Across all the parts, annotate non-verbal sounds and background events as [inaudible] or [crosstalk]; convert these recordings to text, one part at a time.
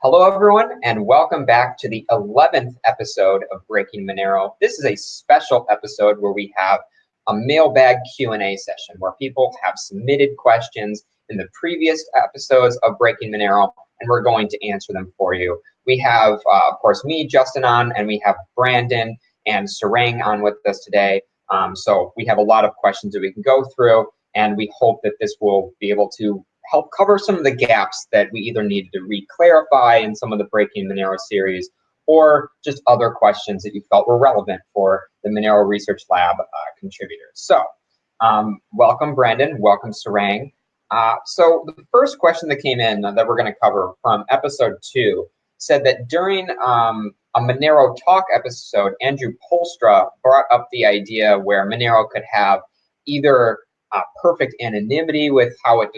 Hello, everyone, and welcome back to the 11th episode of Breaking Monero. This is a special episode where we have a mailbag Q&A session where people have submitted questions in the previous episodes of Breaking Monero, and we're going to answer them for you. We have, uh, of course, me, Justin, on, and we have Brandon and Sarang on with us today. Um, so we have a lot of questions that we can go through, and we hope that this will be able to help cover some of the gaps that we either needed to re-clarify in some of the Breaking Monero series or just other questions that you felt were relevant for the Monero Research Lab uh, contributors. So um, welcome, Brandon. Welcome, Sarang. Uh, so the first question that came in that we're going to cover from episode two said that during um, a Monero Talk episode, Andrew Poelstra brought up the idea where Monero could have either uh, perfect anonymity with how it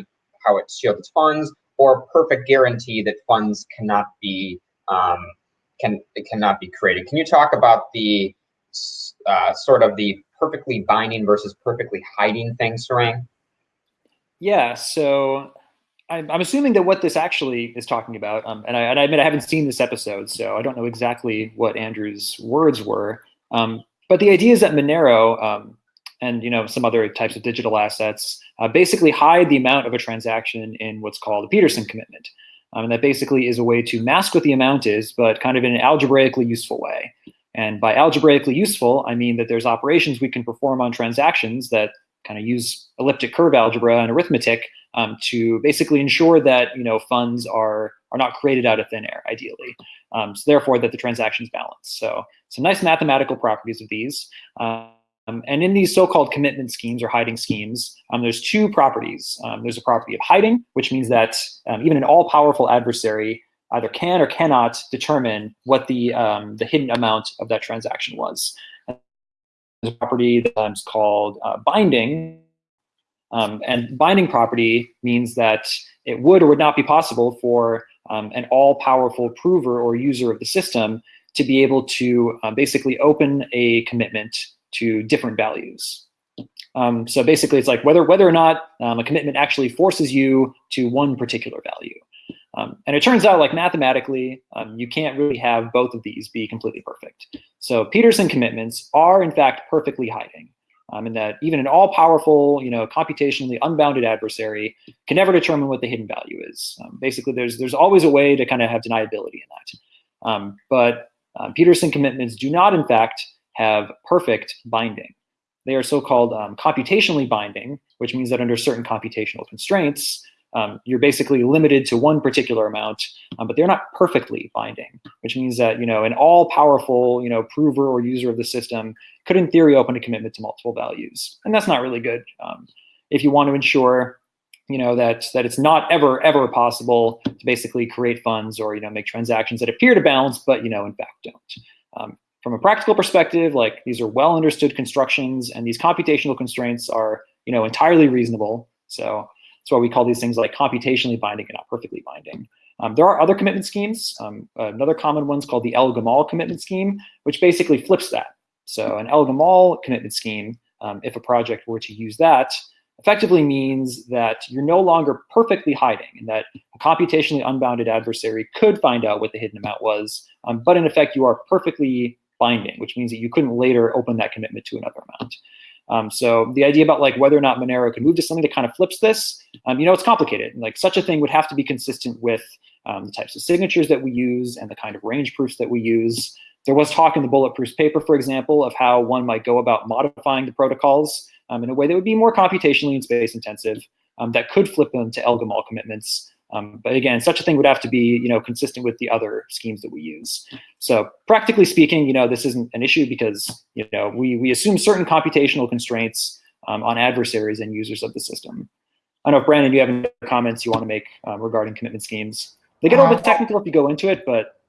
how it shields funds, or perfect guarantee that funds cannot be um, can it cannot be created. Can you talk about the uh, sort of the perfectly binding versus perfectly hiding thing, Sarang? Yeah, so I'm, I'm assuming that what this actually is talking about, um, and, I, and I admit I haven't seen this episode, so I don't know exactly what Andrew's words were. Um, but the idea is that Monero um, and you know some other types of digital assets uh, basically hide the amount of a transaction in what's called a Pedersen commitment. Um, and that basically is a way to mask what the amount is, but kind of in an algebraically useful way. And by algebraically useful, I mean that there's operations we can perform on transactions that kind of use elliptic curve algebra and arithmetic um, to basically ensure that you know funds are are not created out of thin air, ideally. Um, so therefore, that the transactions balance. So some nice mathematical properties of these. Uh, um, and in these so-called commitment schemes or hiding schemes, um, there's two properties. Um, there's a property of hiding, which means that um, even an all-powerful adversary either can or cannot determine what the, um, the hidden amount of that transaction was. There's a property that's called uh, binding, um, and binding property means that it would or would not be possible for an all-powerful prover or user of the system to be able to uh, basically open a commitment to different values. Um, so basically, it's like whether whether or not um, a commitment actually forces you to one particular value. Um, and it turns out, like mathematically, um, you can't really have both of these be completely perfect. So Pedersen commitments are, in fact, perfectly hiding. Um, in that even an all-powerful, you know, computationally unbounded adversary can never determine what the hidden value is. Um, basically, there's there's always a way to kind of have deniability in that. but Pedersen commitments do not, in fact, have perfect binding. They are so-called um, computationally binding, which means that under certain computational constraints, um, you're basically limited to one particular amount, um, but they're not perfectly binding, which means that you know an all-powerful you know prover or user of the system could, in theory, open a commitment to multiple values, and that's not really good. Um, if you want to ensure you know that that it's not ever ever possible to basically create funds or you know make transactions that appear to balance, but you know in fact don't. From a practical perspective, like these are well understood constructions and these computational constraints are, you know, entirely reasonable. So that's why we call these things like computationally binding and not perfectly binding. Um, there are other commitment schemes. Um, another common one is called the El-Gamal commitment scheme, which basically flips that. So an El-Gamal commitment scheme, um, if a project were to use that, effectively means that you're no longer perfectly hiding and that a computationally unbounded adversary could find out what the hidden amount was, um, but in effect you are perfectly binding, which means that you couldn't later open that commitment to another amount. Um, so the idea about like whether or not Monero could move to something that kind of flips this, um, you know, it's complicated. Like such a thing would have to be consistent with um, the types of signatures that we use and the kind of range proofs that we use. There was talk in the bulletproof paper, for example, of how one might go about modifying the protocols um, in a way that would be more computationally and space intensive um, that could flip them to El-Gamal commitments um, but again, such a thing would have to be, you know, consistent with the other schemes that we use. So practically speaking, you know, this isn't an issue because, you know, we, we assume certain computational constraints um, on adversaries and users of the system. I don't know if Brandon, you have any comments you want to make um, regarding commitment schemes. They get a little bit uh, technical if you go into it, but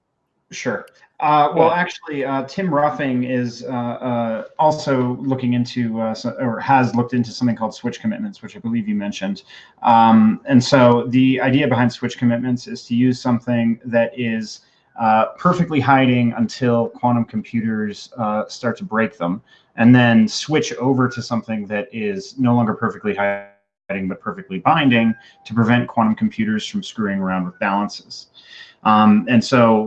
Sure. Uh, well, actually, uh, Tim Ruffing is uh, uh also looking into, uh, or has looked into something called switch commitments, which I believe you mentioned. Um, and so the idea behind switch commitments is to use something that is uh, perfectly hiding until quantum computers start to break them, and then switch over to something that is no longer perfectly hiding, but perfectly binding to prevent quantum computers from screwing around with balances. Um, and so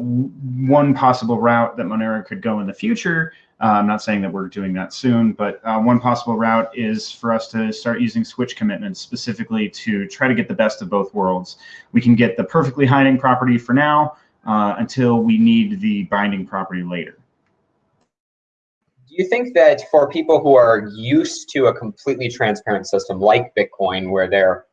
one possible route that Monero could go in the future, uh, I'm not saying that we're doing that soon, but uh, one possible route is for us to start using switch commitments specifically to try to get the best of both worlds. We can get the perfectly hiding property for now uh, until we need the binding property later. Do you think that for people who are used to a completely transparent system like Bitcoin, where they're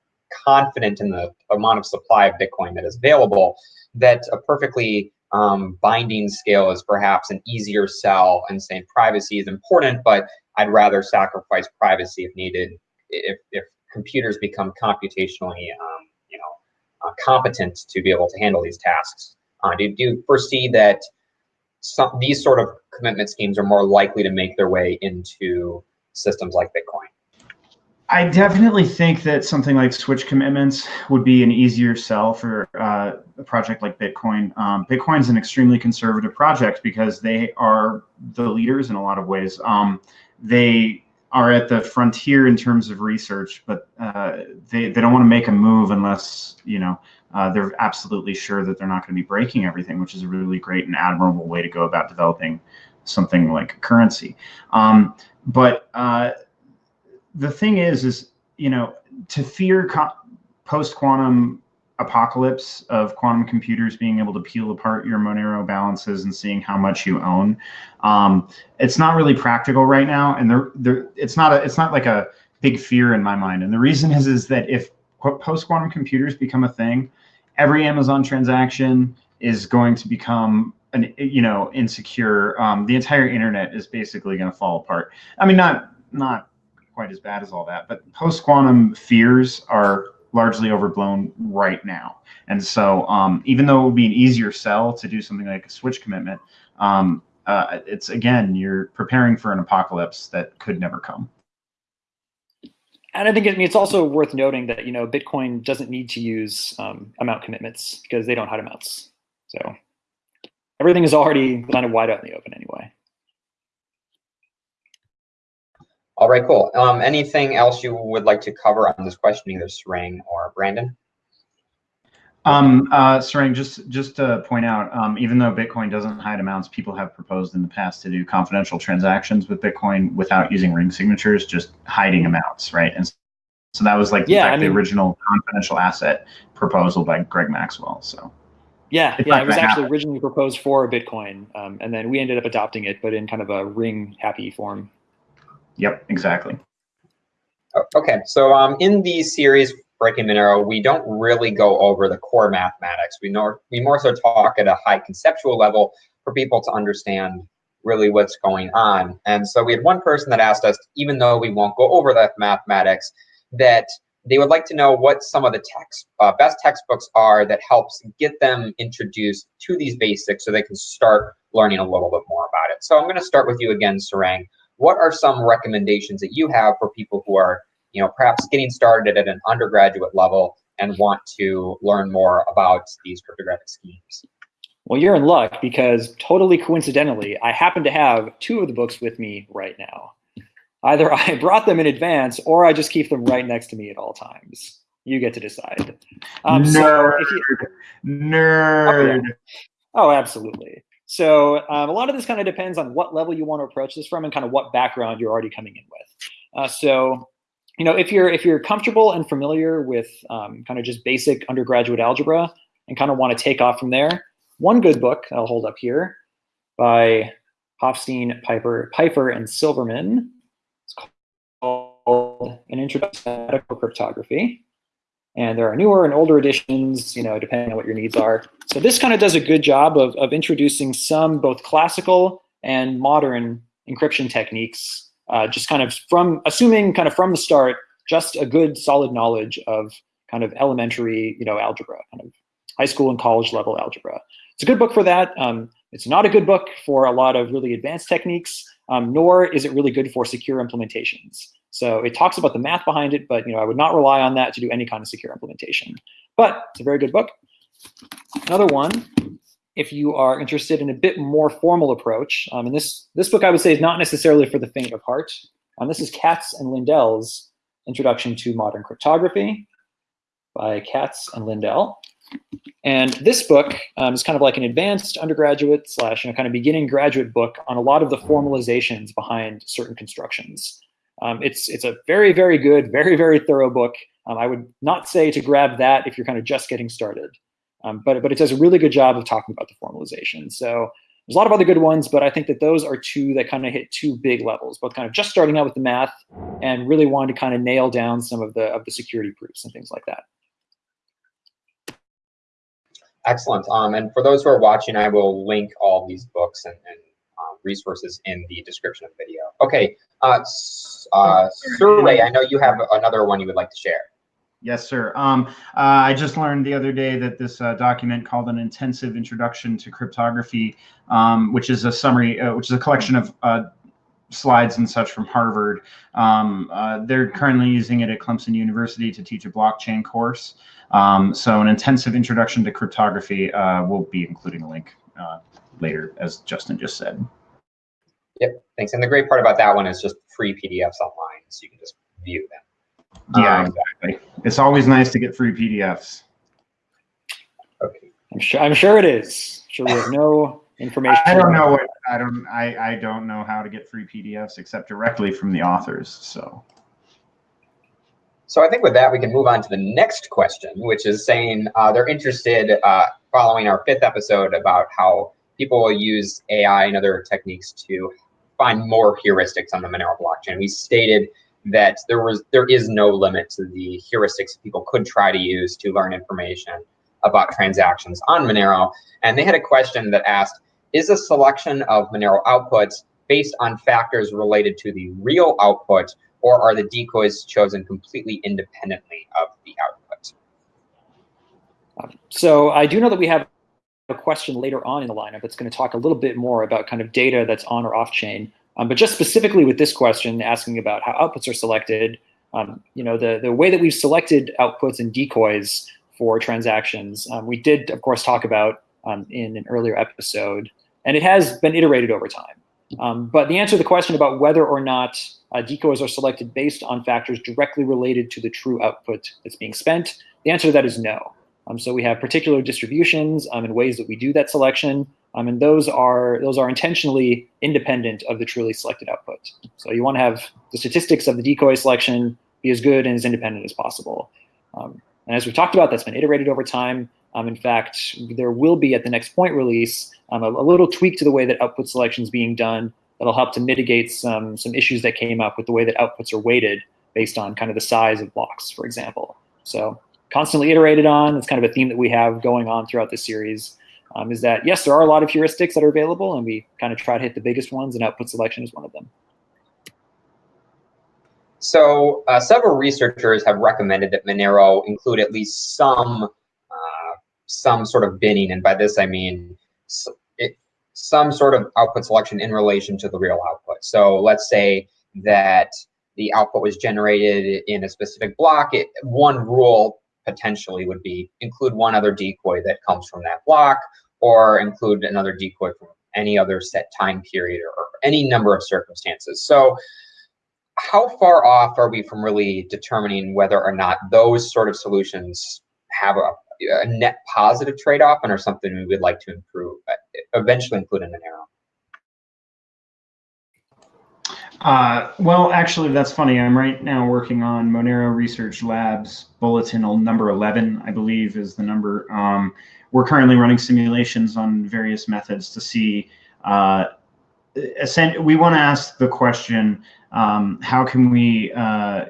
confident in the amount of supply of Bitcoin that is available, that a perfectly um, binding scale is perhaps an easier sell and saying privacy is important, but I'd rather sacrifice privacy if needed if, if computers become computationally um, you know, uh, competent to be able to handle these tasks. Uh, do, do you foresee that some, these sort of commitment schemes are more likely to make their way into systems like Bitcoin? I definitely think that something like switch commitments would be an easier sell for uh, a project like Bitcoin. Um, is an extremely conservative project because they are the leaders in a lot of ways. Um, they are at the frontier in terms of research, but uh, they, they don't want to make a move unless, you know, uh, they're absolutely sure that they're not going to be breaking everything, which is a really great and admirable way to go about developing something like a currency. Um, but uh, the thing is, is you know, to fear post-quantum apocalypse of quantum computers being able to peel apart your Monero balances and seeing how much you own, um, it's not really practical right now, and there, there, it's not a, it's not like a big fear in my mind. And the reason is, is that if post-quantum computers become a thing, every Amazon transaction is going to become an you know insecure. Um, the entire internet is basically going to fall apart. I mean, not not quite as bad as all that. But post quantum fears are largely overblown right now. And so um, even though it would be an easier sell to do something like a switch commitment, um, uh, it's again, you're preparing for an apocalypse that could never come. And I think I mean, it's also worth noting that you know Bitcoin doesn't need to use um, amount commitments because they don't hide amounts. So everything is already kind of wide out in the open anyway. All right, cool. Um, anything else you would like to cover on this question, either Sarang or Brandon? Um, uh, Sarang, just just to point out, um, even though Bitcoin doesn't hide amounts, people have proposed in the past to do confidential transactions with Bitcoin without using ring signatures, just hiding amounts, right? And so that was like yeah, I mean, the original confidential asset proposal by Greg Maxwell. So yeah, yeah, it was actually happen. originally proposed for Bitcoin, um, and then we ended up adopting it, but in kind of a ring happy form. Yep, exactly. Okay, so um, in these series, Breaking Monero, we don't really go over the core mathematics. We know we more so talk at a high conceptual level for people to understand really what's going on. And so we had one person that asked us, even though we won't go over the mathematics, that they would like to know what some of the text uh, best textbooks are that helps get them introduced to these basics so they can start learning a little bit more about it. So I'm going to start with you again, Sarang what are some recommendations that you have for people who are, you know, perhaps getting started at an undergraduate level and want to learn more about these cryptographic schemes? Well, you're in luck because totally coincidentally, I happen to have two of the books with me right now. Either I [laughs] brought them in advance or I just keep them right next to me at all times. You get to decide. Um, Nerd. So you, Nerd. Oh, oh, absolutely. So um, a lot of this kind of depends on what level you want to approach this from and kind of what background you're already coming in with. Uh, so, you know, if you're if you're comfortable and familiar with um, kind of just basic undergraduate algebra and kind of want to take off from there, one good book I'll hold up here by Hoffstein, Pipher, Pipher, and Silverman. It's called An Introduction to Cryptography. And there are newer and older editions, you know, depending on what your needs are. So this kind of does a good job of, of introducing some both classical and modern encryption techniques, uh, just kind of from, assuming kind of from the start, just a good solid knowledge of kind of elementary, you know, algebra, kind of high school and college level algebra. It's a good book for that. Um, it's not a good book for a lot of really advanced techniques, um, nor is it really good for secure implementations. So it talks about the math behind it, but you know, I would not rely on that to do any kind of secure implementation. But it's a very good book. Another one, if you are interested in a bit more formal approach, um, and this, this book I would say is not necessarily for the faint of heart. Um, this is Katz and Lindell's Introduction to Modern Cryptography by Katz and Lindell. And this book um, is kind of like an advanced undergraduate slash you know, kind of beginning graduate book on a lot of the formalizations behind certain constructions. Um, it's, it's a very, very good, very, very thorough book. Um, I would not say to grab that if you're kind of just getting started, um, but, but it does a really good job of talking about the formalization. So there's a lot of other good ones, but I think that those are two that kind of hit two big levels, both kind of just starting out with the math and really wanting to kind of nail down some of the, of the security proofs and things like that. Excellent. Um, and for those who are watching, I will link all these books and, and resources in the description of the video. Okay, uh, uh, Surae, I know you have another one you would like to share. Yes, sir. Um, uh, I just learned the other day that this uh, document called an intensive introduction to cryptography, um, which is a summary, uh, which is a collection of uh, slides and such from Harvard. Um, uh, they're currently using it at Clemson University to teach a blockchain course. Um, so an intensive introduction to cryptography, uh, will be including a link uh, later, as Justin just said. Yep, thanks. And the great part about that one is just free PDFs online, so you can just view them. Yeah, Um, exactly. It's always nice to get free PDFs. Okay. I'm sure, I'm sure it is. Sure, we have no [laughs] information. I don't know what I don't I I don't know how to get free PDFs except directly from the authors. So So I think with that, we can move on to the next question, which is saying uh, they're interested, uh, following our fifth episode about how people will use AI and other techniques to find more heuristics on the Monero blockchain. We stated that there was there is no limit to the heuristics people could try to use to learn information about transactions on Monero. And they had a question that asked, is a selection of Monero outputs based on factors related to the real output or are the decoys chosen completely independently of the output? So I do know that we have a question later on in the lineup that's going to talk a little bit more about kind of data that's on or off chain. Um, but just specifically with this question, asking about how outputs are selected, um, you know, the, the way that we've selected outputs and decoys for transactions, um, we did, of course, talk about um, in an earlier episode, and it has been iterated over time. Um, but the answer to the question about whether or not uh, decoys are selected based on factors directly related to the true output that's being spent, the answer to that is no. Um, so we have particular distributions um, and ways that we do that selection, um, and those are those are intentionally independent of the truly selected output. So you want to have the statistics of the decoy selection be as good and as independent as possible. Um, and as we've talked about, that's been iterated over time. Um, in fact, there will be at the next point release um, a, a, little tweak to the way that output selection is being done that'll help to mitigate some some issues that came up with the way that outputs are weighted based on kind of the size of blocks, for example. So constantly iterated on. It's kind of a theme that we have going on throughout the series. Um, is that yes, there are a lot of heuristics that are available, and we kind of try to hit the biggest ones, and output selection is one of them. So uh, several researchers have recommended that Monero include at least some uh, some sort of binning, and by this I mean it, some sort of output selection in relation to the real output. So let's say that the output was generated in a specific block. It, one rule potentially would be include one other decoy that comes from that block, or include another decoy from any other set time period or, any number of circumstances. So how far off are we from really determining whether or not those sort of solutions have a, a net positive trade-off and are something we would like to improve, eventually include in Monero? Uh, well, actually, that's funny. I'm right now working on Monero Research Labs Bulletin number 11, I believe is the number. Um, we're currently running simulations on various methods to see. Uh, we want to ask the question, um, how can we uh,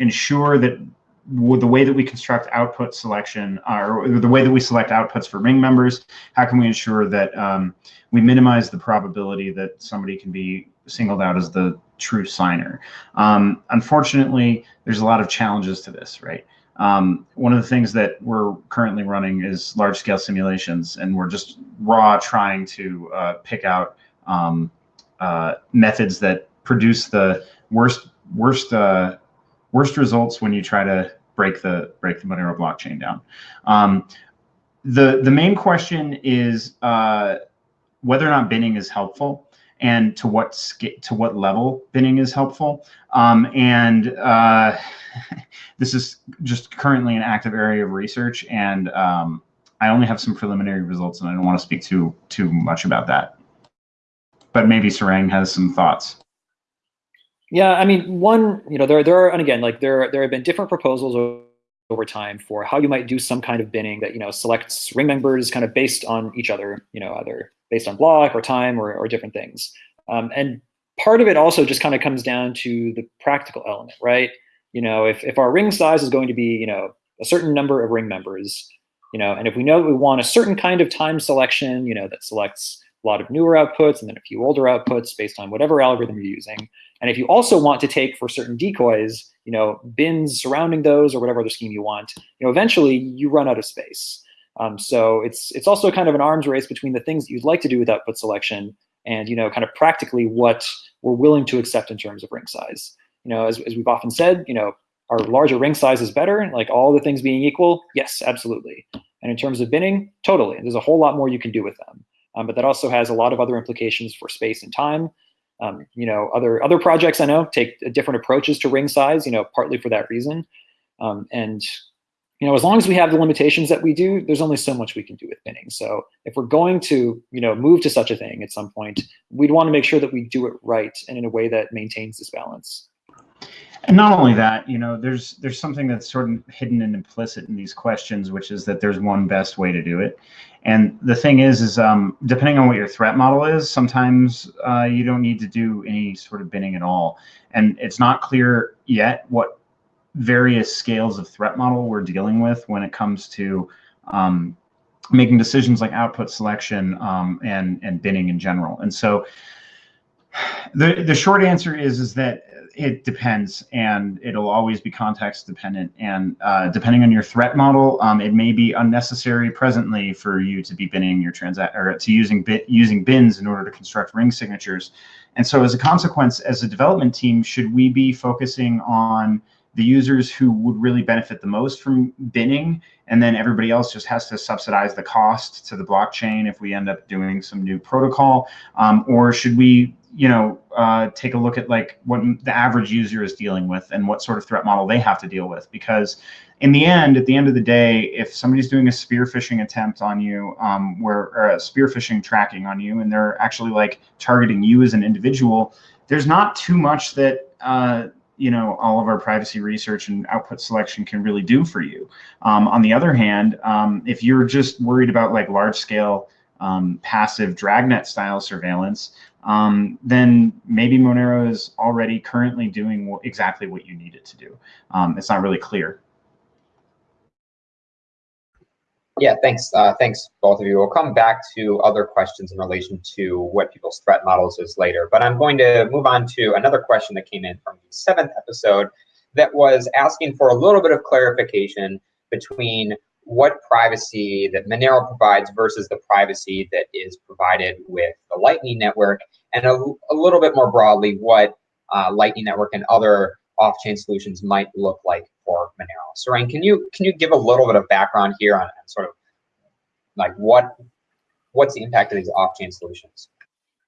ensure that the way that we construct output selection, or the way that we select outputs for ring members, how can we ensure that um, we minimize the probability that somebody can be singled out as the true signer? Um, unfortunately, there's a lot of challenges to this, right? Um, one of the things that we're currently running is large scale simulations, and we're just raw trying to uh, pick out um, uh, methods that produce the worst worst uh, worst results when you try to break the break the Monero blockchain down. Um, the the main question is uh, whether or not binning is helpful and to what to what level binning is helpful. Um, and uh, [laughs] this is just currently an active area of research, and um, I only have some preliminary results, and I don't want to speak too too much about that. But maybe Sarang has some thoughts. Yeah, I mean, one, you know, there there are, and again, like there there have been different proposals over time for how you might do some kind of binning that you know selects ring members kind of based on each other, you know, either based on block or time or, or different things. Um, and part of it also just kind of comes down to the practical element, right? You know, if if our ring size is going to be, you know, a certain number of ring members, you know, and if we know that we want a certain kind of time selection, you know, that selects a lot of newer outputs and then a few older outputs based on whatever algorithm you're using. And if you also want to take for certain decoys, you know, bins surrounding those or whatever other scheme you want, you know, eventually you run out of space. Um, so it's it's also kind of an arms race between the things that you'd like to do with output selection and you know kind of practically what we're willing to accept in terms of ring size. You know, as, as we've often said, you know, our larger ring size is better? Like all the things being equal, yes, absolutely. And in terms of binning, totally. There's a whole lot more you can do with them. Um, but that also has a lot of other implications for space and time. Um, you know, other other projects I know take different approaches to ring size. You know, partly for that reason. Um, and you know, as long as we have the limitations that we do, there's only so much we can do with binning. So if we're going to, you know, move to such a thing at some point, we'd want to make sure that we do it right and in a way that maintains this balance. And not only that, you know, there's there's something that's sort of hidden and implicit in these questions, which is that there's one best way to do it. And the thing is, is um, depending on what your threat model is, sometimes uh, you don't need to do any sort of binning at all. And it's not clear yet what various scales of threat model we're dealing with when it comes to um, making decisions like output selection um, and and binning in general. And so the the short answer is is that it depends and it'll always be context dependent and uh, depending on your threat model um, it may be unnecessary presently for you to be binning your transact or to using bit using bins in order to construct ring signatures and so as a consequence as a development team should we be focusing on the users who would really benefit the most from binning and then everybody else just has to subsidize the cost to the blockchain if we end up doing some new protocol um, or should we you know, uh, take a look at like what the average user is dealing with and what sort of threat model they have to deal with. Because in the end, at the end of the day, if somebody's doing a spear phishing attempt on you, um, where or a spear phishing tracking on you, and they're actually like targeting you as an individual, there's not too much that uh, you know all of our privacy research and output selection can really do for you. Um, on the other hand, um, if you're just worried about like large scale um, passive dragnet style surveillance, um, then maybe Monero is already currently doing exactly what you need it to do. Um, it's not really clear. Yeah, thanks. Uh, thanks, both of you. We'll come back to other questions in relation to what people's threat models is later. But I'm going to move on to another question that came in from the seventh episode that was asking for a little bit of clarification between what privacy that Monero provides versus the privacy that is provided with the Lightning Network, and a, a little bit more broadly, what uh, Lightning Network and other off-chain solutions might look like for Monero. Sarang, can you can you give a little bit of background here on, on sort of like what what's the impact of these off-chain solutions?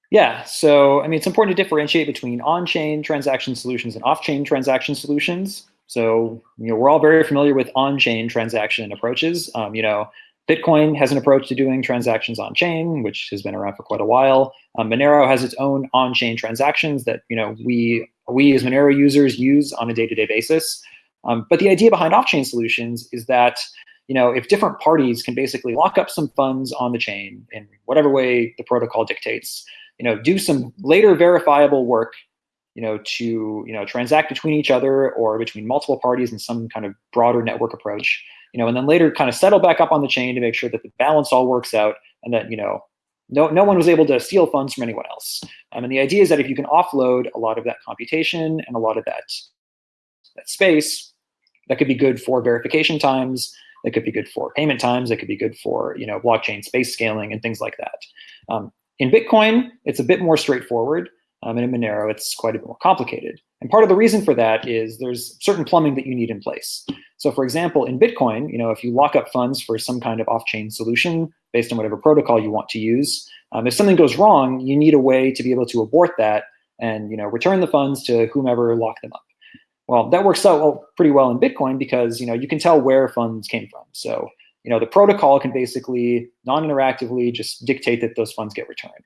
Yeah, so I mean, it's important to differentiate between on-chain transaction solutions and off-chain transaction solutions. So, you know, we're all very familiar with on-chain transaction approaches. Um, you know, Bitcoin has an approach to doing transactions on-chain, which has been around for quite a while. Um, Monero has its own on-chain transactions that, you know, we, we as Monero users use on a day-to-day -day basis. Um, but the idea behind off-chain solutions is that, you know, if different parties can basically lock up some funds on the chain in whatever way the protocol dictates, you know, do some later verifiable work you know, to you know transact between each other or between multiple parties in some kind of broader network approach, you know, and then later kind of settle back up on the chain to make sure that the balance all works out and that you know no no one was able to steal funds from anyone else. Um, and the idea is that if you can offload a lot of that computation and a lot of that that space, that could be good for verification times. That could be good for payment times. That could be good for you know blockchain space scaling and things like that. Um, in Bitcoin, it's a bit more straightforward. Um, and in Monero, it's quite a bit more complicated. And part of the reason for that is there's certain plumbing that you need in place. So for example, in Bitcoin, you know, if you lock up funds for some kind of off-chain solution based on whatever protocol you want to use, um, if something goes wrong, you need a way to be able to abort that and you know return the funds to whomever locked them up. Well, that works out pretty well in Bitcoin because you know you can tell where funds came from. So you know, the protocol can basically non-interactively just dictate that those funds get returned.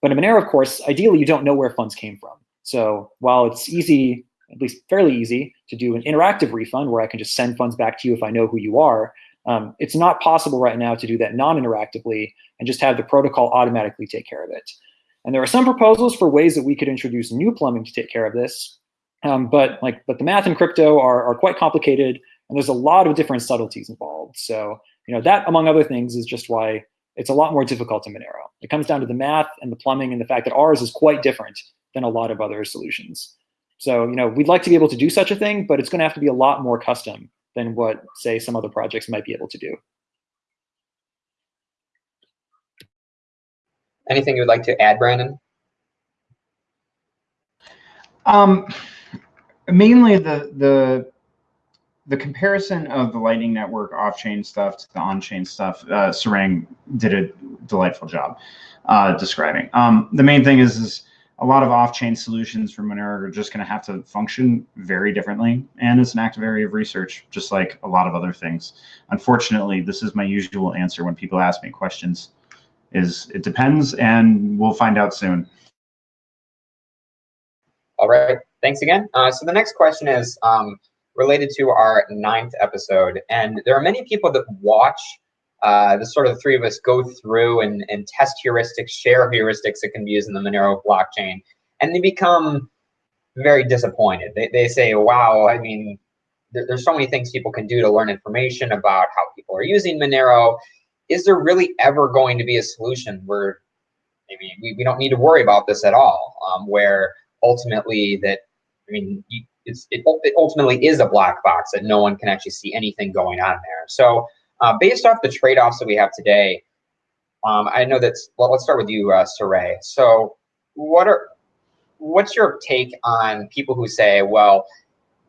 But in Monero, of course, ideally you don't know where funds came from. So while it's easy, at least fairly easy, to do an interactive refund where I can just send funds back to you if I know who you are, um, it's not possible right now to do that non-interactively and just have the protocol automatically take care of it. And there are some proposals for ways that we could introduce new plumbing to take care of this. Um, but like, but the math in crypto are, are quite complicated, and there's a lot of different subtleties involved. So you know that, among other things, is just why it's a lot more difficult in Monero. It comes down to the math and the plumbing and the fact that ours is quite different than a lot of other solutions. So you know we'd like to be able to do such a thing, but it's going to have to be a lot more custom than what, say, some other projects might be able to do. Anything you would like to add, Brandon? Um, mainly the the the comparison of the Lightning Network off-chain stuff to the on-chain stuff. Uh, Sarang did a delightful job uh, describing. Um, the main thing is is a lot of off-chain solutions for Monero are just going to have to function very differently, and it's an active area of research, just like a lot of other things. Unfortunately, this is my usual answer when people ask me questions: is it depends, and we'll find out soon. All right, thanks again. Uh, so the next question is um, related to our ninth episode, and there are many people that watch uh, the sort of the three of us go through and, and test heuristics, share heuristics that can be used in the Monero blockchain, and they become very disappointed. They, they say, wow, I mean, there, there's so many things people can do to learn information about how people are using Monero. Is there really ever going to be a solution where maybe we, we don't need to worry about this at all, um, where ultimately that, I mean, it's, it, it ultimately is a black box that no one can actually see anything going on there. So uh, based off the trade-offs that we have today, um, I know that's, well, let's start with you, uh, Surae. So what are, what's your take on people who say, well,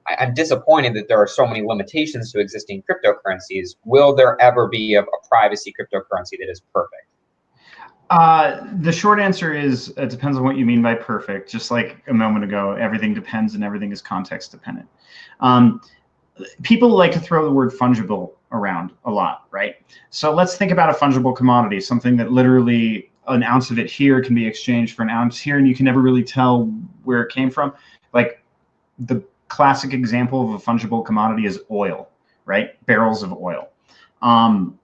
I, am disappointed that there are so many limitations to existing cryptocurrencies. Will there ever be a, a privacy cryptocurrency that is perfect? Uh, the short answer is it depends on what you mean by perfect. Just like a moment ago, everything depends and everything is context dependent. Um, people like to throw the word fungible around a lot, right? So let's think about a fungible commodity, something that literally an ounce of it here can be exchanged for an ounce here, and you can never really tell where it came from. Like the classic example of a fungible commodity is oil, right? Barrels of oil. Um,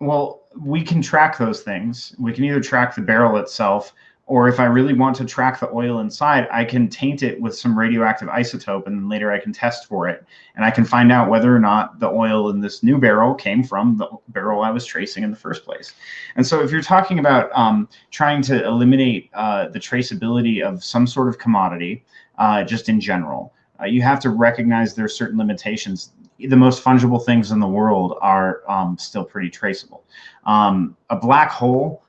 well, we can track those things. We can either track the barrel itself or if I really want to track the oil inside, I can taint it with some radioactive isotope and then later I can test for it. And I can find out whether or not the oil in this new barrel came from the barrel I was tracing in the first place. And so if you're talking about um, trying to eliminate uh, the traceability of some sort of commodity, uh, just in general, uh, you have to recognize there are certain limitations. The most fungible things in the world are um, still pretty traceable. Um, a black hole,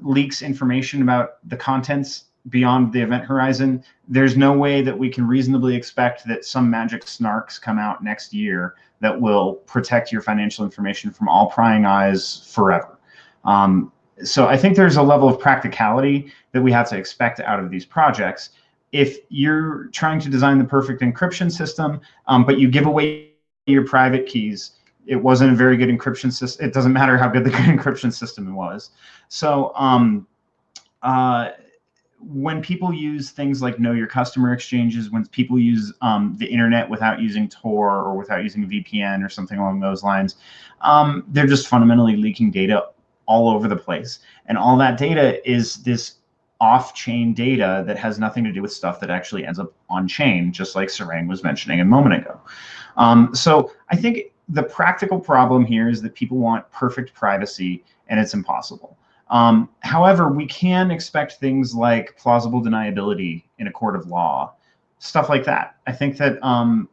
leaks information about the contents beyond the event horizon, there's no way that we can reasonably expect that some magic snarks come out next year that will protect your financial information from all prying eyes forever. Um, so I think there's a level of practicality that we have to expect out of these projects. If you're trying to design the perfect encryption system, um, but you give away your private keys, it wasn't a very good encryption system. It doesn't matter how good the [laughs] encryption system was. So um, uh, when people use things like know your customer exchanges, when people use um, the internet without using Tor or without using VPN or something along those lines, um, they're just fundamentally leaking data all over the place. And all that data is this off-chain data that has nothing to do with stuff that actually ends up on-chain, just like Sarang was mentioning a moment ago. Um, so I think the practical problem here is that people want perfect privacy, and it's impossible. Um, however, we can expect things like plausible deniability in a court of law, stuff like that. I think that um,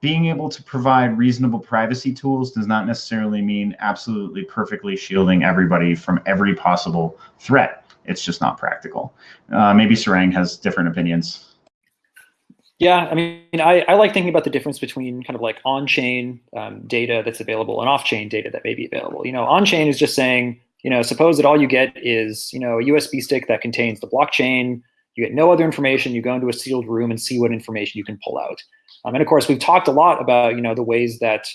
being able to provide reasonable privacy tools does not necessarily mean absolutely perfectly shielding everybody from every possible threat. It's just not practical. Uh, maybe Sarang has different opinions. Yeah, I mean, I, I like thinking about the difference between kind of like on-chain um, data that's available and off-chain data that may be available. You know, on-chain is just saying, you know, suppose that all you get is, you know, a USB stick that contains the blockchain. You get no other information. You go into a sealed room and see what information you can pull out. Um, and of course, we've talked a lot about, you know, the ways that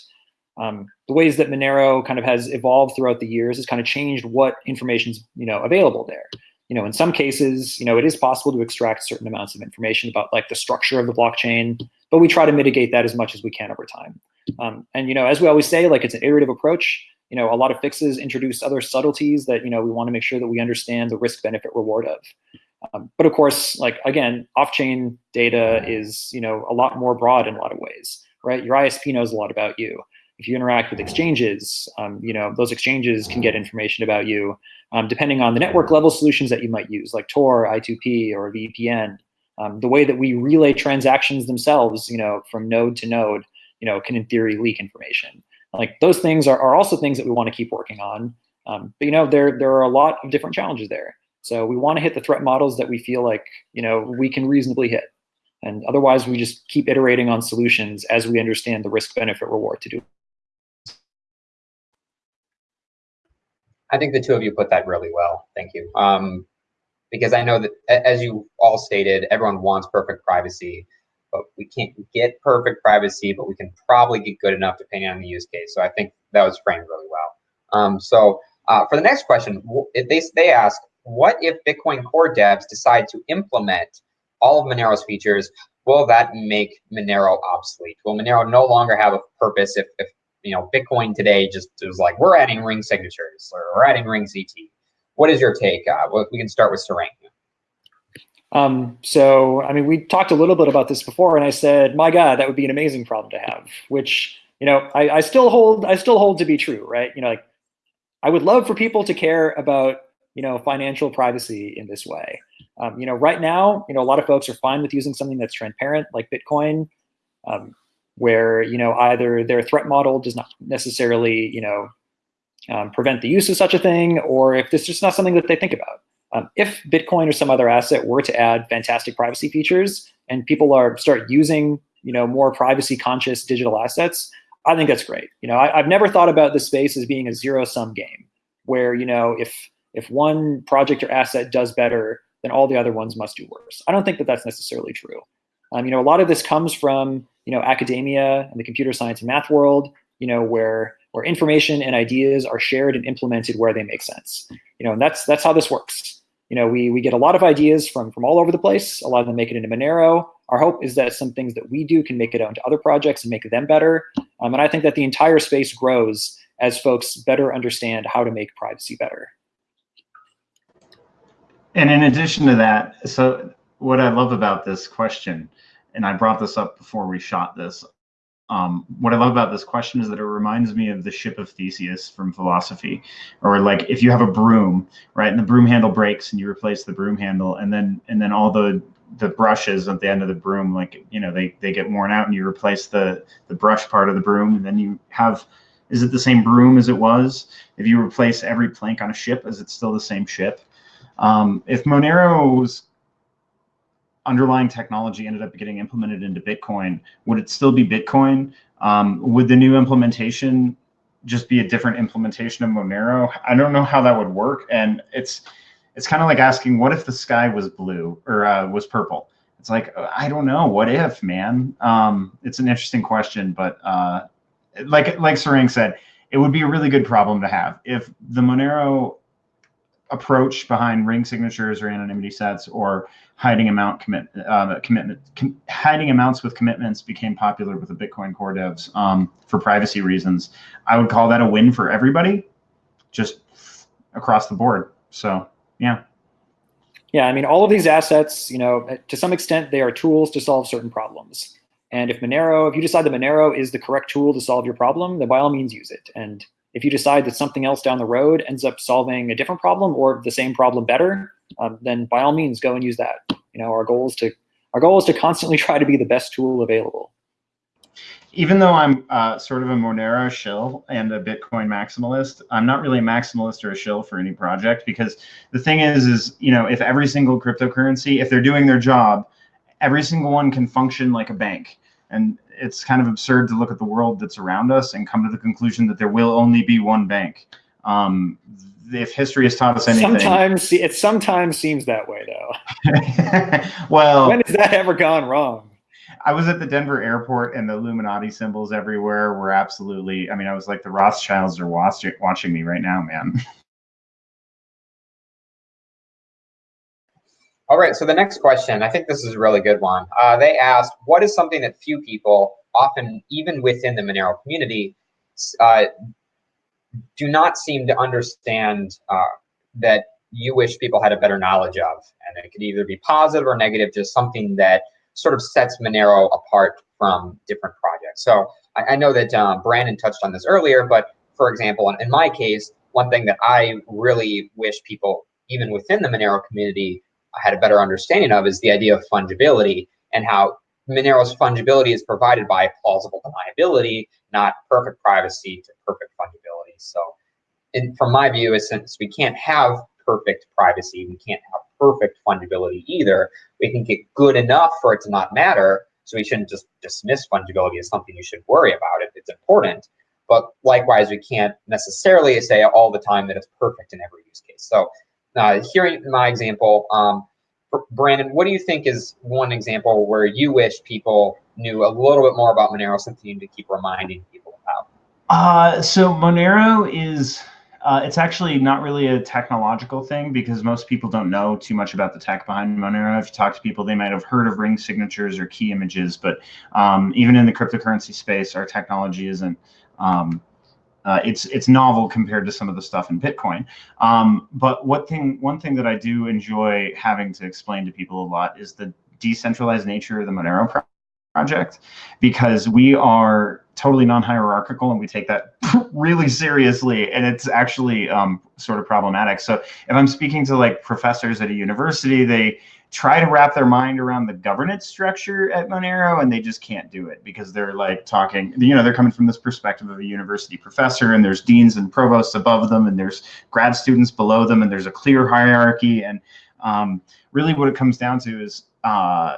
Um, the ways that Monero kind of has evolved throughout the years has kind of changed what information's you know available there. You know, in some cases, you know, it is possible to extract certain amounts of information about like the structure of the blockchain, but we try to mitigate that as much as we can over time. Um, and you know, as we always say, like it's an iterative approach. You know, a lot of fixes introduce other subtleties that you know we want to make sure that we understand the risk benefit reward of. Um, but of course, like again, off-chain data is you know a lot more broad in a lot of ways, right? Your ISP knows a lot about you. If you interact with exchanges, um, you know those exchanges can get information about you, um, depending on the network level solutions that you might use, like Tor, I2P, or VPN. Um, the way that we relay transactions themselves, you know, from node to node, you know, can in theory leak information. Like those things are, are also things that we want to keep working on. Um, but you know, there there are a lot of different challenges there. So we want to hit the threat models that we feel like you know we can reasonably hit, and otherwise we just keep iterating on solutions as we understand the risk benefit reward to do. I think the two of you put that really well. Thank you. Um, because I know that, as you all stated, everyone wants perfect privacy, but we can't get perfect privacy, but we can probably get good enough depending on the use case. So I think that was framed really well. Um, so uh, for the next question, they, they ask, what if Bitcoin core devs decide to implement all of Monero's features? Will that make Monero obsolete? Will Monero no longer have a purpose if, if you know Bitcoin today just is like we're adding ring signatures or we're adding ring CT? What is your take? Uh, we can start with Sarang. Um, so, I mean, we talked a little bit about this before, and I said, my God, that would be an amazing problem to have, which, you know, I, I still hold, I still hold to be true, right? You know, like, I would love for people to care about you know, financial privacy in this way. Um, you know, right now, you know, a lot of folks are fine with using something that's transparent like Bitcoin, um, where, you know, either their threat model does not necessarily, you know, um, prevent the use of such a thing, or if it's just not something that they think about. Um, if Bitcoin or some other asset were to add fantastic privacy features and people are start using, you know, more privacy conscious digital assets, I think that's great. You know, I, I've never thought about this space as being a zero sum game where, you know, if if one project or asset does better, then all the other ones must do worse. I don't think that that's necessarily true. Um, you know, a lot of this comes from you know academia and the computer science and math world. You know, where where information and ideas are shared and implemented where they make sense. You know, and that's that's how this works. You know, we we get a lot of ideas from from all over the place. A lot of them make it into Monero. Our hope is that some things that we do can make it onto other projects and make them better. Um, and I think that the entire space grows as folks better understand how to make privacy better. And in addition to that, so what I love about this question, and I brought this up before we shot this, um, what I love about this question is that it reminds me of the ship of Theseus from philosophy, or like if you have a broom, right, and the broom handle breaks, and you replace the broom handle, and then and then all the the brushes at the end of the broom, like you know, they they get worn out, and you replace the the brush part of the broom, and then you have is it the same broom as it was? If you replace every plank on a ship, is it still the same ship? Um, if Monero's underlying technology ended up getting implemented into Bitcoin, would it still be Bitcoin? Um, would the new implementation just be a different implementation of Monero? I don't know how that would work. And it's it's kind of like asking, what if the sky was blue or uh, was purple? It's like, I don't know. What if, man? Um, it's an interesting question, but uh, like like Sarang said, it would be a really good problem to have. If the Monero approach behind ring signatures or anonymity sets or hiding amount commit uh, commitment com hiding amounts with commitments became popular with the Bitcoin core devs um, for privacy reasons. I would call that a win for everybody, just across the board. So yeah. Yeah, I mean, all of these assets, you know, to some extent, they are tools to solve certain problems. And if Monero, if you decide that Monero is the correct tool to solve your problem, then by all means use it. And if you decide that something else down the road ends up solving a different problem or the same problem better, um, then by all means go and use that. You know, our goal is to our goal is to constantly try to be the best tool available. Even though I'm uh, sort of a Monero shill and a Bitcoin maximalist, I'm not really a maximalist or a shill for any project because the thing is, is you know, if every single cryptocurrency, if they're doing their job, every single one can function like a bank. And it's kind of absurd to look at the world that's around us and come to the conclusion that there will only be one bank. Um, if history has taught us anything, sometimes it sometimes seems that way, though. [laughs] well, when has that ever gone wrong? I was at the Denver airport and the Illuminati symbols everywhere were absolutely, I mean, I was like, the Rothschilds are watching, watching me right now, man. [laughs] All right, so the next question, I think this is a really good one. Uh, they asked, what is something that few people, often even within the Monero community, uh, do not seem to understand uh, that you wish people had a better knowledge of? And it could either be positive or negative, just something that sort of sets Monero apart from different projects. So I, I know that um, Brandon touched on this earlier, but for example, in, in my case, one thing that I really wish people, even within the Monero community, had a better understanding of is the idea of fungibility and how Monero's fungibility is provided by plausible deniability, not perfect privacy to perfect fungibility. So in, from my view, is since we can't have perfect privacy, we can't have perfect fungibility either, we can get good enough for it to not matter. So we shouldn't just dismiss fungibility as something you should worry about. It, it's important. But likewise, we can't necessarily say all the time that it's perfect in every use case. So uh, hearing my example, um, Brandon, what do you think is one example where you wish people knew a little bit more about Monero, something you need to keep reminding people about? Uh, so Monero is, uh, it's actually not really a technological thing because most people don't know too much about the tech behind Monero. If you talk to people, they might have heard of ring signatures or key images, but um, even in the cryptocurrency space, our technology isn't um, uh, it's it's novel compared to some of the stuff in Bitcoin. Um, but what thing one thing that I do enjoy having to explain to people a lot is the decentralized nature of the Monero pro project, because we are totally non-hierarchical and we take that [laughs] really seriously, and it's actually um, sort of problematic. So if I'm speaking to like professors at a university, they try to wrap their mind around the governance structure at Monero, and they just can't do it because they're like talking, you know, they're coming from this perspective of a university professor, and there's deans and provosts above them, and there's grad students below them, and there's a clear hierarchy. And um, really, what it comes down to is uh,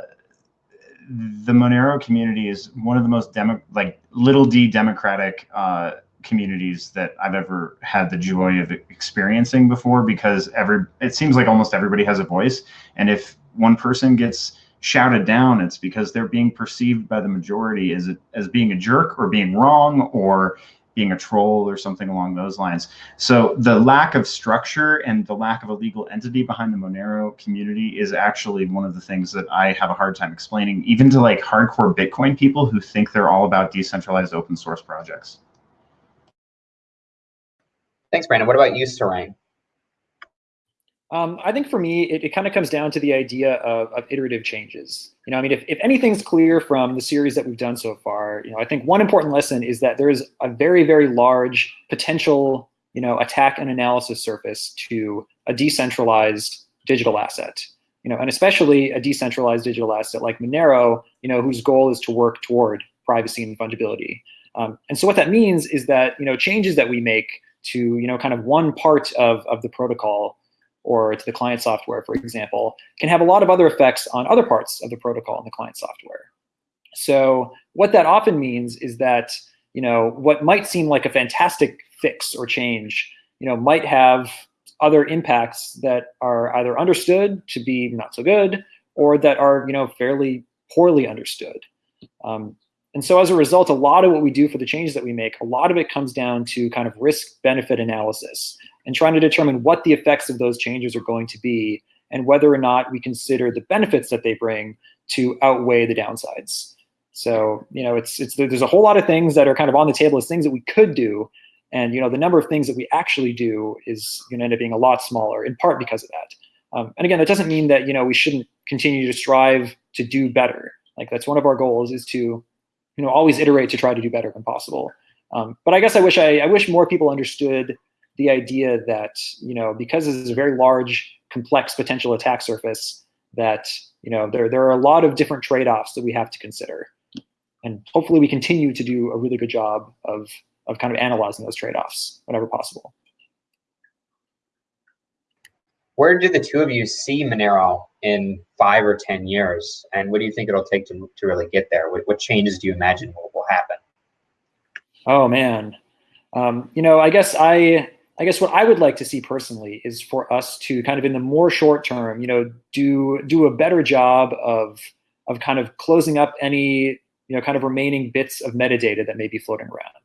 the Monero community is one of the most demo, like little d democratic uh, communities that I've ever had the joy of experiencing before because every it seems like almost everybody has a voice and if one person gets shouted down, it's because they're being perceived by the majority as, a, as being a jerk or being wrong or being a troll or something along those lines. So the lack of structure and the lack of a legal entity behind the Monero community is actually one of the things that I have a hard time explaining, even to like hardcore Bitcoin people who think they're all about decentralized open source projects. Thanks, Brandon. What about you, Sarang? Um, I think for me, it, it kind of comes down to the idea of, of, iterative changes. You know, I mean, if, if anything's clear from the series that we've done so far, you know, I think one important lesson is that there is a very, very large potential, you know, attack and analysis surface to a decentralized digital asset. You know, and especially a decentralized digital asset like Monero, you know, whose goal is to work toward privacy and fungibility. Um, and so what that means is that, you know, changes that we make to, you know, kind of one part of, of the protocol or to the client software, for example, can have a lot of other effects on other parts of the protocol and the client software. So what that often means is that you know what might seem like a fantastic fix or change, you know, might have other impacts that are either understood to be not so good or that are you know fairly poorly understood. Um, and so as a result, a lot of what we do for the changes that we make, a lot of it comes down to kind of risk benefit analysis and trying to determine what the effects of those changes are going to be and whether or not we consider the benefits that they bring to outweigh the downsides. So, you know, it's, it's, there's a whole lot of things that are kind of on the table as things that we could do. And, you know, the number of things that we actually do is going to end up being a lot smaller in part because of that. Um, and again, that doesn't mean that, you know, we shouldn't continue to strive to do better. Like that's one of our goals is to, you know, always iterate to try to do better when possible. Um, but I guess I wish I, I wish more people understood the idea that, you know, because this is a very large, complex potential attack surface, that, you know, there, there are a lot of different trade-offs that we have to consider. And hopefully we continue to do a really good job of, of kind of analyzing those trade-offs whenever possible. Where do the two of you see Monero in five or 10 years? And what do you think it'll take to, to really get there? What, what changes do you imagine will, will happen? Oh, man. Um, you know, I guess I I guess what I would like to see personally is for us to kind of in the more short term, you know, do do a better job of of kind of closing up any you know kind of remaining bits of metadata that may be floating around.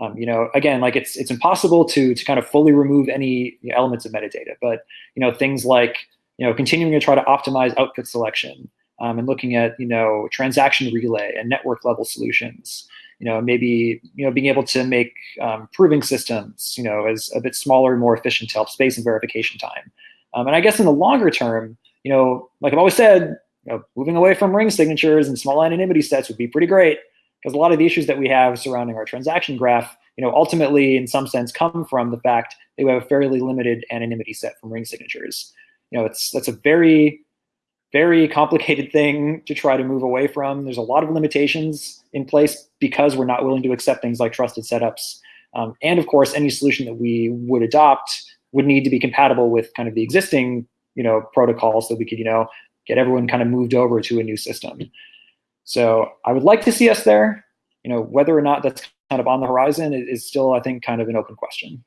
Um, you know, again, like it's it's impossible to to kind of fully remove any elements of metadata, but you know things like you know continuing to try to optimize output selection um, and looking at you know transaction relay and network level solutions. You know, maybe you know being able to make um, proving systems you know as a bit smaller and more efficient to help space and verification time. Um, and I guess in the longer term, you know, like I've always said, you know, moving away from ring signatures and small anonymity sets would be pretty great because a lot of the issues that we have surrounding our transaction graph, you know, ultimately in some sense come from the fact that we have a fairly limited anonymity set from ring signatures. You know, it's that's a very, very complicated thing to try to move away from. There's a lot of limitations in place because we're not willing to accept things like trusted setups. Um, and of course, any solution that we would adopt would need to be compatible with kind of the existing, you know, protocols so we could, you know, get everyone kind of moved over to a new system. So I would like to see us there. You know, whether or not that's kind of on the horizon is still, I think, kind of an open question.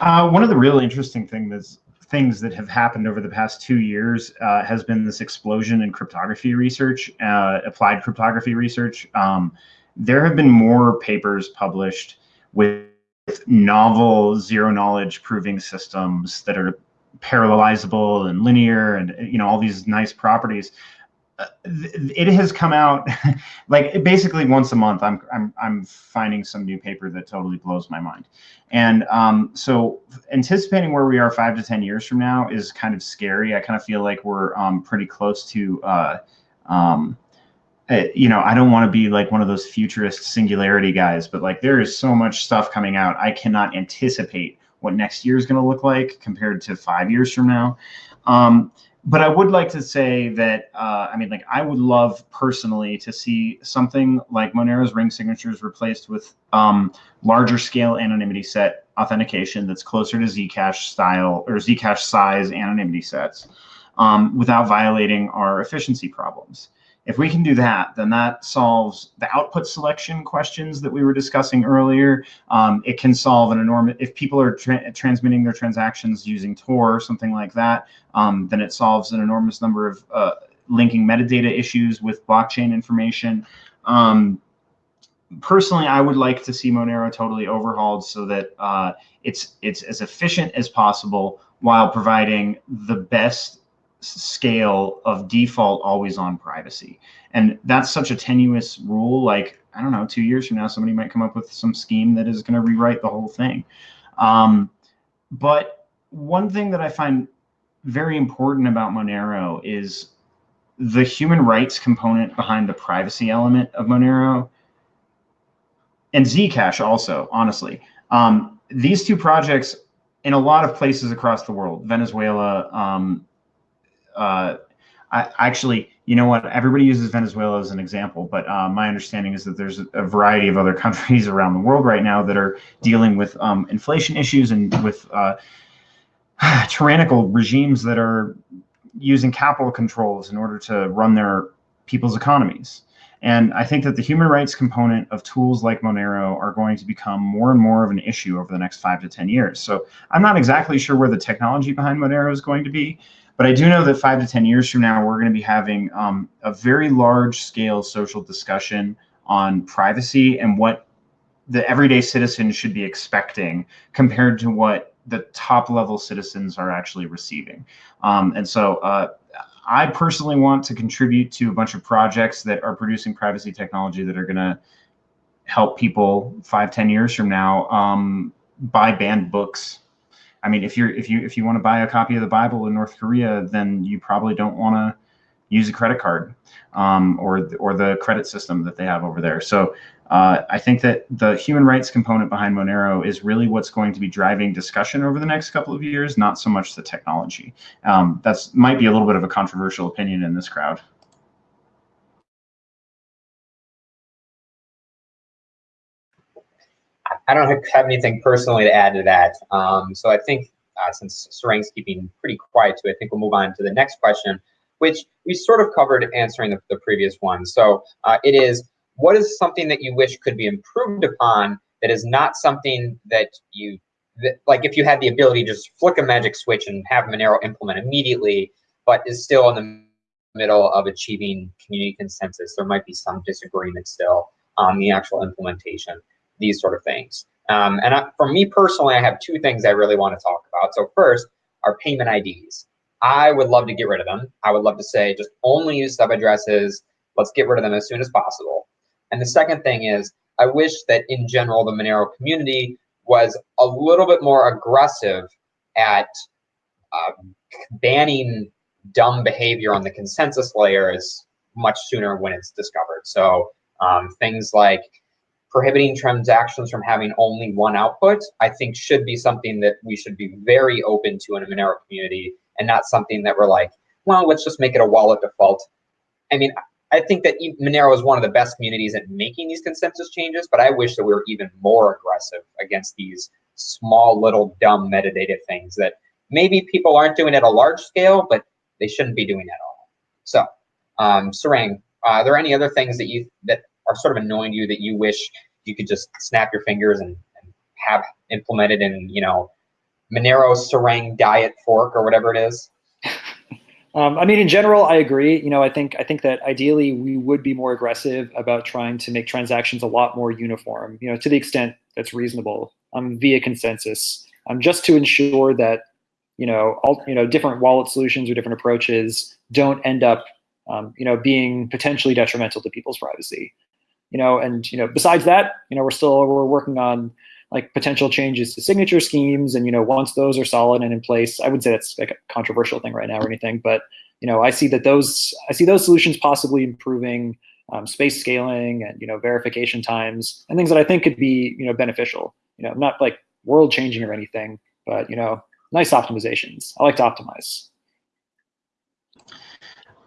Uh, one of the really interesting thing things that have happened over the past two years uh, has been this explosion in cryptography research, uh, applied cryptography research. Um, there have been more papers published with novel zero knowledge proving systems that are parallelizable and linear and you know all these nice properties it has come out [laughs] like basically once a month I'm, I'm i'm finding some new paper that totally blows my mind. And um, so anticipating where we are five to ten years from now is kind of scary. I kind of feel like we're um, pretty close to uh, um, uh, you know i don't want to be like one of those futurist singularity guys but like there is so much stuff coming out. I cannot anticipate what next year is going to look like compared to five years from now. Um, but I would like to say that uh, I mean, like, I would love personally to see something like Monero's ring signatures replaced with um, larger scale anonymity set authentication that's closer to Zcash style or Zcash size anonymity sets um, without violating our efficiency problems. If we can do that, then that solves the output selection questions that we were discussing earlier. Um, it can solve an enormous, if people are tra transmitting their transactions using Tor or something like that, um, then it solves an enormous number of uh, linking metadata issues with blockchain information. Um, personally, I would like to see Monero totally overhauled so that uh, it's it's as efficient as possible while providing the best scale of default always on privacy. And that's such a tenuous rule. Like, I don't know, two years from now, somebody might come up with some scheme that is going to rewrite the whole thing. Um, but one thing that I find very important about Monero is the human rights component behind the privacy element of Monero and Zcash also, honestly. Um, these two projects in a lot of places across the world, Venezuela, um, uh, I actually, you know what? Everybody uses Venezuela as an example, but uh, my understanding is that there's a variety of other [laughs] countries around the world right now that are dealing with um, inflation issues and with uh, [sighs] tyrannical regimes that are using capital controls in order to run their people's economies. And I think that the human rights component of tools like Monero are going to become more and more of an issue over the next five to 10 years. So I'm not exactly sure where the technology behind Monero is going to be, but I do know that five to 10 years from now, we're going to be having um, a very large scale social discussion on privacy and what the everyday citizen should be expecting compared to what the top level citizens are actually receiving. Um, and so uh, I personally want to contribute to a bunch of projects that are producing privacy technology that are going to help people five, ten years from now um, buy banned books I mean, if you're if you if you want to buy a copy of the Bible in North Korea, then you probably don't want to use a credit card um, or or the credit system that they have over there. So uh, I think that the human rights component behind Monero is really what's going to be driving discussion over the next couple of years, not so much the technology. Um, that's might be a little bit of a controversial opinion in this crowd. I don't have anything personally to add to that. Um, so I think uh, since Sarang's keeping pretty quiet too, I think we'll move on to the next question, which we sort of covered answering the, the previous one. So uh, it is, what is something that you wish could be improved upon that is not something that you, that, like if you had the ability to just flick a magic switch and have Monero implement immediately, but is still in the middle of achieving community consensus. There might be some disagreement still on the actual implementation, these sort of things. Um, and I, for me personally, I have two things I really want to talk about. So first, our payment IDs. I would love to get rid of them. I would love to say just only use sub addresses. Let's get rid of them as soon as possible. And the second thing is, I wish that in general, the Monero community was a little bit more aggressive at uh, banning dumb behavior on the consensus layers much sooner when it's discovered. So um, things like prohibiting transactions from having only one output, I think should be something that we should be very open to in a Monero community and not something that we're like, well, let's just make it a wallet default. I mean, I think that Monero is one of the best communities at making these consensus changes, but I wish that we were even more aggressive against these small little dumb metadata things that maybe people aren't doing at a large scale, but they shouldn't be doing at all. So, um, Sarang, are there any other things that you that are sort of annoying you that you wish you could just snap your fingers and, and have implemented in, you know, Monero Sarang diet fork or whatever it is? [laughs] Um, I mean, in general, I agree. You know, I think I think that ideally we would be more aggressive about trying to make transactions a lot more uniform. You know, to the extent that's reasonable, um, via consensus, um, just to ensure that you know all you know different wallet solutions or different approaches don't end up um, you know being potentially detrimental to people's privacy. You know, and you know, besides that, you know, we're still we're working on like potential changes to signature schemes. And, you know, once those are solid and in place, I would say that's like a controversial thing right now or anything, but, you know, I see that those, I see those solutions possibly improving um, space scaling and, you know, verification times and things that I think could be, you know, beneficial, you know, not like world changing or anything, but, you know, nice optimizations. I like to optimize.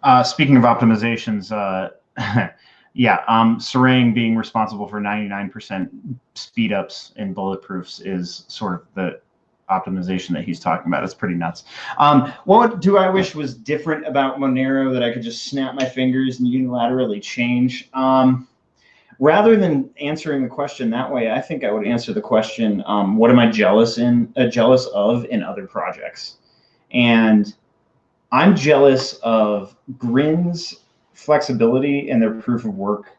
Uh, speaking of optimizations, uh, [laughs] Yeah, um, Sarang being responsible for 99% speed ups in bulletproofs is sort of the optimization that he's talking about. It's pretty nuts. Um, what do I wish was different about Monero that I could just snap my fingers and unilaterally change? Um, rather than answering the question that way, I think I would answer the question, um, what am I jealous in uh, jealous of in other projects? And I'm jealous of Grin's flexibility in their proof of work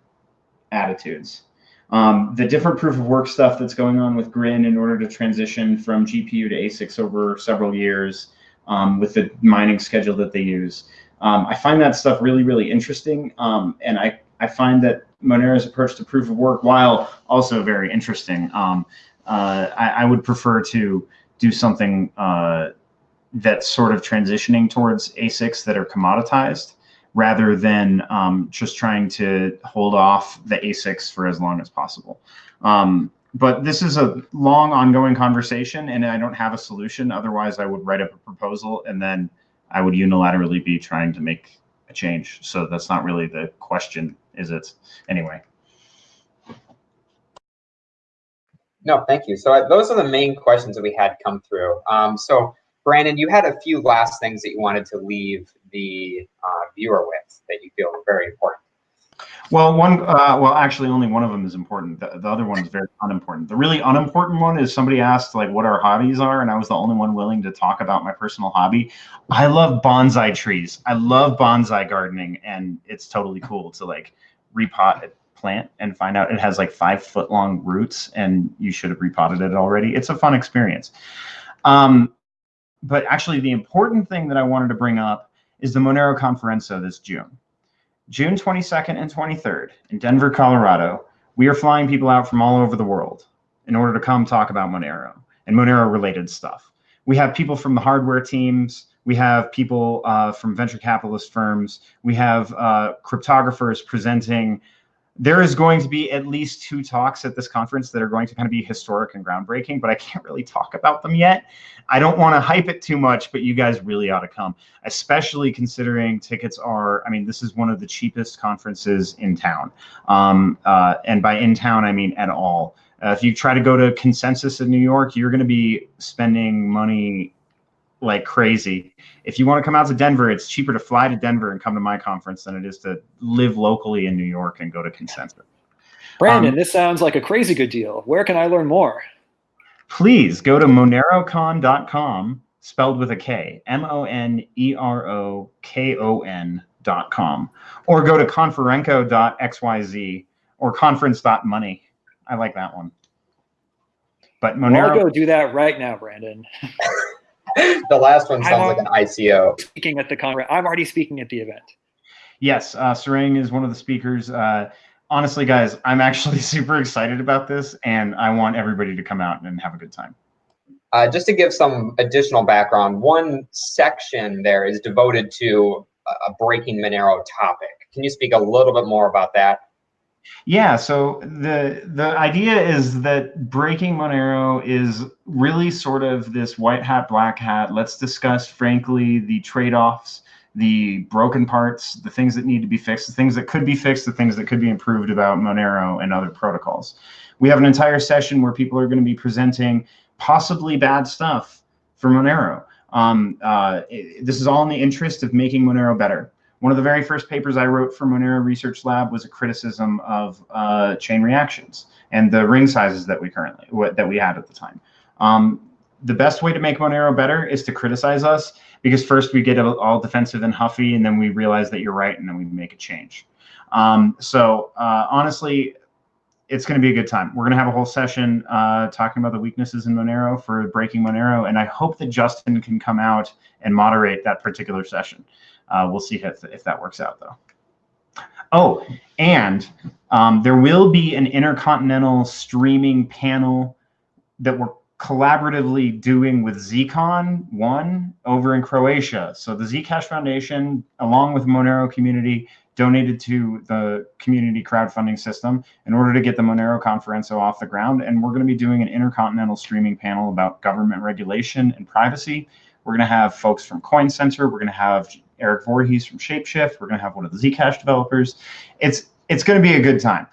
attitudes. Um, the different proof of work stuff that's going on with Grin in order to transition from GPU to ASICs over several years um, with the mining schedule that they use. Um, I find that stuff really, really interesting. Um, and I, I find that Monero's approach to proof of work, while also very interesting, um, uh, I, I, would prefer to do something uh, that's sort of transitioning towards ASICs that are commoditized rather than um, just trying to hold off the ASICs for as long as possible. Um, but this is a long ongoing conversation and I don't have a solution. Otherwise I would write up a proposal and then I would unilaterally be trying to make a change. So that's not really the question, is it? Anyway. No, thank you. So those are the main questions that we had come through. Um, so Brandon, you had a few last things that you wanted to leave the uh, viewer with that you feel very important. Well, one, uh, well, actually, only one of them is important. The, the, other one is very unimportant. The really unimportant one is somebody asked like what our hobbies are, and I was the only one willing to talk about my personal hobby. I love bonsai trees. I love bonsai gardening, and it's totally cool to like repot a plant and find out it has like five foot long roots, and you should have repotted it already. It's a fun experience. Um, but actually the important thing that I wanted to bring up is the Monero Konferenco this June. June 22nd and 23rd in Denver, Colorado, we are flying people out from all over the world in order to come talk about Monero and Monero related stuff. We have people from the hardware teams. We have people uh, from venture capitalist firms. We have uh, cryptographers presenting there is going to be at least two talks at this conference that are going to kind of be historic and groundbreaking, but I can't really talk about them yet. I don't want to hype it too much, but you guys really ought to come, especially considering tickets are, I mean, this is one of the cheapest conferences in town. Um, uh, and by in town, I mean at all. Uh, if you try to go to consensus in New York, you're going to be spending money like crazy. If you want to come out to Denver, it's cheaper to fly to Denver and come to my conference than it is to live locally in New York and go to Consensus. Brandon, um, this sounds like a crazy good deal. Where can I learn more? Please go to monerokon.com, spelled with a K, M O N E R O K O N conferenceconference.com or go to konferenco.xyz or conference.money. I like that one. But Monero. I'll go do that right now, Brandon. [laughs] [laughs] the last one sounds like an ICO. Speaking at the conference, I'm already speaking at the event. Yes, uh, Sarang is one of the speakers. Uh, honestly, guys, I'm actually [laughs] super excited about this, and I want everybody to come out and have a good time. Uh, just to give some additional background, one section there is devoted to a breaking Monero topic. Can you speak a little bit more about that? Yeah, so the the idea is that breaking Monero is really sort of this white hat, black hat. Let's discuss frankly the trade-offs, the broken parts, the things that need to be fixed, the things that could be fixed, the things that could be improved about Monero and other protocols. We have an entire session where people are going to be presenting possibly bad stuff for Monero. Um, uh, it, this is all in the interest of making Monero better. One of the very first papers I wrote for Monero Research Lab was a criticism of uh, chain reactions and the ring sizes that we currently that we had at the time. Um, the best way to make Monero better is to criticize us because first we get all defensive and huffy, and then we realize that you're right, and then we make a change. Um, so uh, honestly, it's going to be a good time. We're going to have a whole session uh, talking about the weaknesses in Monero for breaking Monero, and I hope that Justin can come out and moderate that particular session. Uh, we'll see if, if that works out, though. Oh, and um, there will be an intercontinental streaming panel that we're collaboratively doing with Zcon one over in Croatia. So the Zcash Foundation, along with Monero community, donated to the community crowdfunding system in order to get the Monero Konferenco off the ground. And we're going to be doing an intercontinental streaming panel about government regulation and privacy. We're going to have folks from Coin Center. We're going to have Eric Voorhees from Shapeshift. We're going to have one of the Zcash developers. It's it's going to be a good time.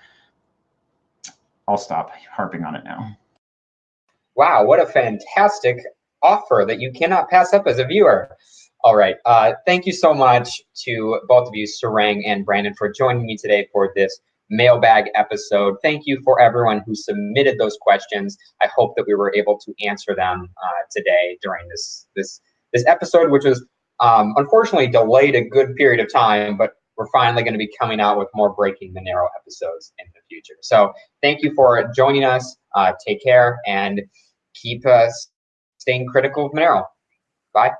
I'll stop harping on it now. Wow, what a fantastic offer that you cannot pass up as a viewer. All right. Uh, thank you so much to both of you, Sarang and Brandon, for joining me today for this mailbag episode. Thank you for everyone who submitted those questions. I hope that we were able to answer them uh, today during this this this episode, which was um, unfortunately delayed a good period of time, but we're finally going to be coming out with more breaking Monero episodes in the future. So thank you for joining us. Uh, take care and keep uh, staying critical of Monero. Bye.